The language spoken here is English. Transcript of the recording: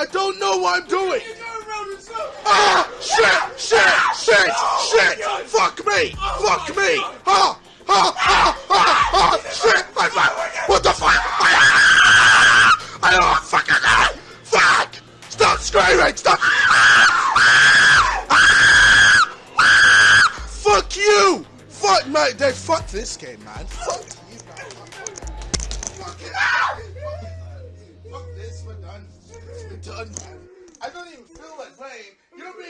I don't know what I'm doing. Ah! Shit! Shit! Shit! Shit! Fuck me! Fuck me! Ah! Ah! Ah! Ah! ah. Shit! I'm. What the fuck? Ah! I don't fucking know! Fuck! Stop screaming! Stop! Fuck you! Fuck, mate, they fuck this game, man. Fuck this. We're done. We're done. I don't even feel like playing. You're being. Mean?